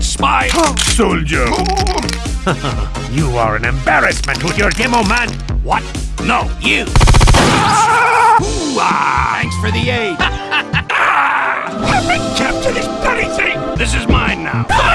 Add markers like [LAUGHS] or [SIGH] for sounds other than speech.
spy soldier. [LAUGHS] you are an embarrassment with your demo, man. What? No, you. Thanks for the aid. [LAUGHS] I've been captured this bloody thing. This is mine now. Ah!